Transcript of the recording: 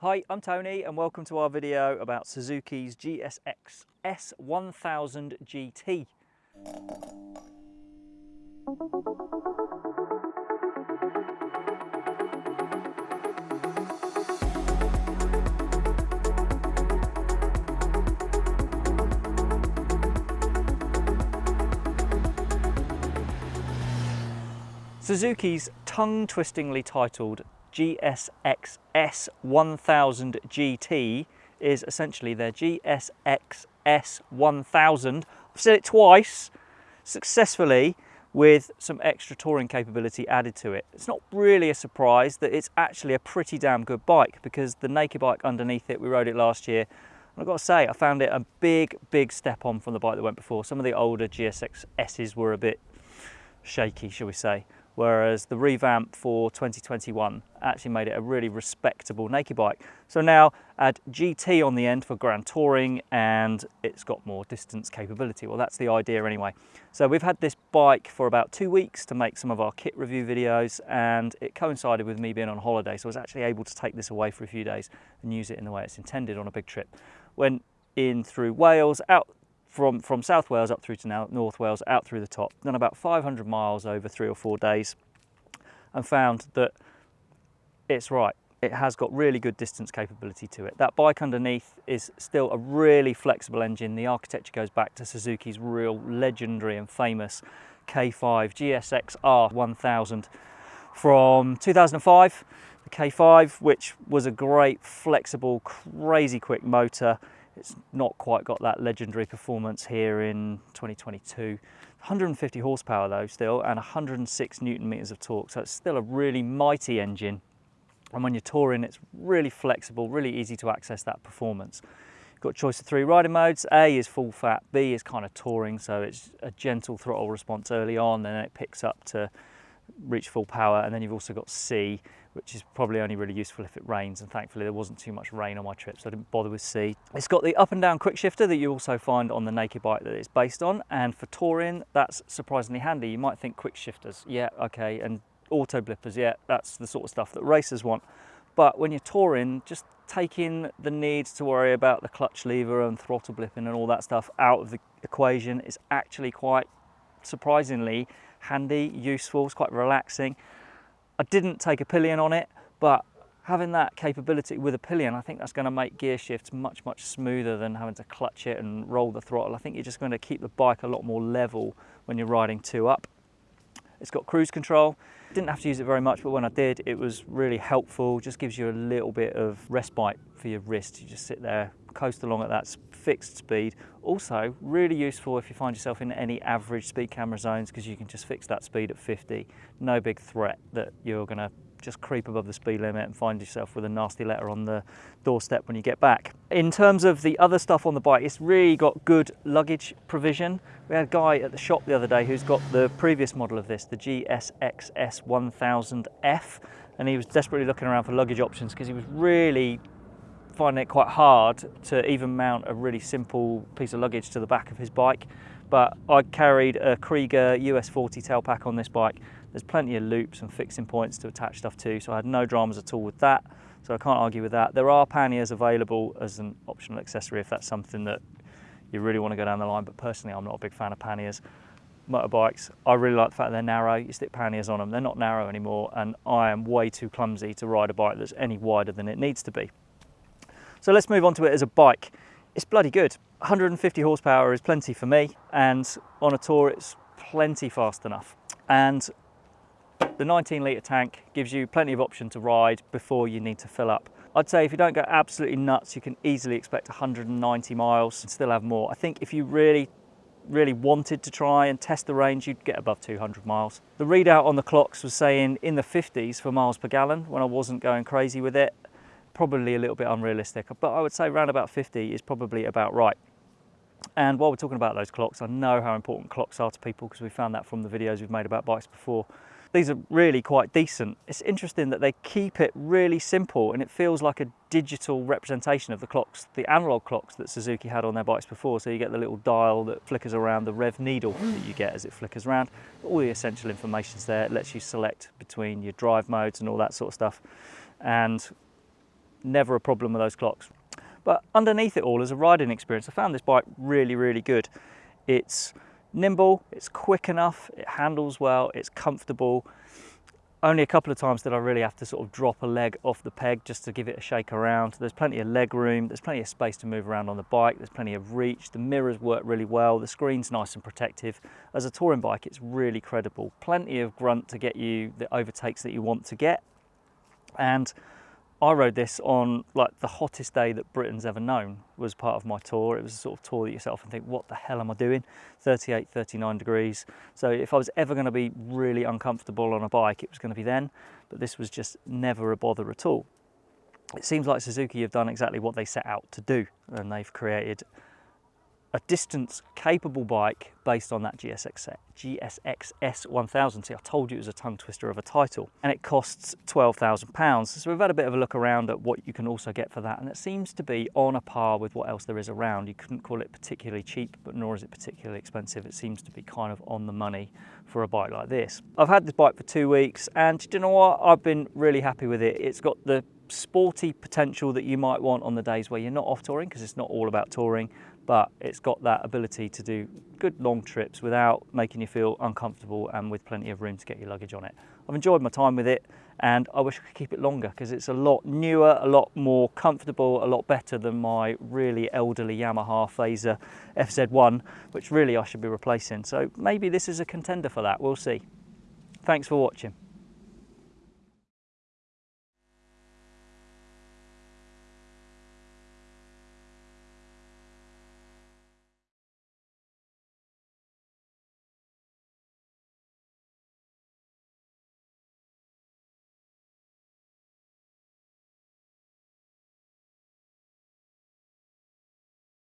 Hi, I'm Tony and welcome to our video about Suzuki's GSX S1000 GT. Suzuki's tongue-twistingly titled GSX S1000 GT is essentially their GSX S1000. I've said it twice successfully with some extra touring capability added to it. It's not really a surprise that it's actually a pretty damn good bike because the naked bike underneath it, we rode it last year, and I've got to say, I found it a big, big step on from the bike that went before. Some of the older GSX S's were a bit shaky, shall we say whereas the revamp for 2021 actually made it a really respectable naked bike. So now add GT on the end for grand touring and it's got more distance capability. Well, that's the idea anyway. So we've had this bike for about two weeks to make some of our kit review videos and it coincided with me being on holiday. So I was actually able to take this away for a few days and use it in the way it's intended on a big trip. Went in through Wales, out from, from South Wales up through to now North Wales, out through the top, done about 500 miles over three or four days and found that it's right. It has got really good distance capability to it. That bike underneath is still a really flexible engine. The architecture goes back to Suzuki's real legendary and famous K5 GSX R1000 from 2005. The K5, which was a great, flexible, crazy quick motor it's not quite got that legendary performance here in 2022. 150 horsepower though still and 106 newton meters of torque. So it's still a really mighty engine. And when you're touring, it's really flexible, really easy to access that performance. You've got choice of three riding modes. A is full fat, B is kind of touring, so it's a gentle throttle response early on, and then it picks up to reach full power. And then you've also got C, which is probably only really useful if it rains and thankfully there wasn't too much rain on my trip so I didn't bother with C. It's got the up and down quick shifter that you also find on the naked bike that it's based on and for touring that's surprisingly handy. You might think quick shifters, yeah okay, and auto blippers, yeah that's the sort of stuff that racers want. But when you're touring, just taking the need to worry about the clutch lever and throttle blipping and all that stuff out of the equation is actually quite surprisingly handy, useful, it's quite relaxing. I didn't take a pillion on it, but having that capability with a pillion, I think that's going to make gear shifts much, much smoother than having to clutch it and roll the throttle. I think you're just going to keep the bike a lot more level when you're riding two up. It's got cruise control. Didn't have to use it very much, but when I did, it was really helpful. Just gives you a little bit of respite for your wrist. You just sit there, coast along at that fixed speed. Also, really useful if you find yourself in any average speed camera zones because you can just fix that speed at 50. No big threat that you're going to just creep above the speed limit and find yourself with a nasty letter on the doorstep when you get back. In terms of the other stuff on the bike, it's really got good luggage provision. We had a guy at the shop the other day who's got the previous model of this, the GSXS 1000F, and he was desperately looking around for luggage options because he was really finding it quite hard to even mount a really simple piece of luggage to the back of his bike. But I carried a Kriega US40 tail pack on this bike. There's plenty of loops and fixing points to attach stuff to, so I had no dramas at all with that. So I can't argue with that. There are panniers available as an optional accessory if that's something that you really want to go down the line, but personally I'm not a big fan of panniers. Motorbikes, I really like the fact they're narrow, you stick panniers on them, they're not narrow anymore, and I am way too clumsy to ride a bike that's any wider than it needs to be. So let's move on to it as a bike. It's bloody good. 150 horsepower is plenty for me and on a tour it's plenty fast enough. And the 19 litre tank gives you plenty of option to ride before you need to fill up. I'd say if you don't go absolutely nuts, you can easily expect 190 miles and still have more. I think if you really really wanted to try and test the range, you'd get above 200 miles. The readout on the clocks was saying in the 50s for miles per gallon when I wasn't going crazy with it probably a little bit unrealistic, but I would say around about 50 is probably about right. And while we're talking about those clocks, I know how important clocks are to people because we found that from the videos we've made about bikes before. These are really quite decent. It's interesting that they keep it really simple and it feels like a digital representation of the clocks, the analog clocks that Suzuki had on their bikes before. So you get the little dial that flickers around, the rev needle that you get as it flickers around. All the essential information's there. It lets you select between your drive modes and all that sort of stuff. And never a problem with those clocks. But underneath it all as a riding experience, I found this bike really, really good. It's nimble, it's quick enough, it handles well, it's comfortable. Only a couple of times did I really have to sort of drop a leg off the peg just to give it a shake around. There's plenty of leg room, there's plenty of space to move around on the bike, there's plenty of reach, the mirrors work really well, the screen's nice and protective. As a touring bike, it's really credible. Plenty of grunt to get you the overtakes that you want to get. And I rode this on like the hottest day that Britain's ever known was part of my tour. It was a sort of tour that yourself and think, what the hell am I doing? 38, 39 degrees. So if I was ever going to be really uncomfortable on a bike, it was going to be then. But this was just never a bother at all. It seems like Suzuki have done exactly what they set out to do and they've created a distance capable bike based on that GSX, GSX S1000. See, I told you it was a tongue twister of a title and it costs £12,000. So we've had a bit of a look around at what you can also get for that and it seems to be on a par with what else there is around. You couldn't call it particularly cheap, but nor is it particularly expensive. It seems to be kind of on the money for a bike like this. I've had this bike for two weeks and do you know what? I've been really happy with it. It's got the sporty potential that you might want on the days where you're not off touring because it's not all about touring but it's got that ability to do good long trips without making you feel uncomfortable and with plenty of room to get your luggage on it. I've enjoyed my time with it and I wish I could keep it longer because it's a lot newer, a lot more comfortable, a lot better than my really elderly Yamaha Fazer FZ1, which really I should be replacing. So maybe this is a contender for that, we'll see. Thanks for watching.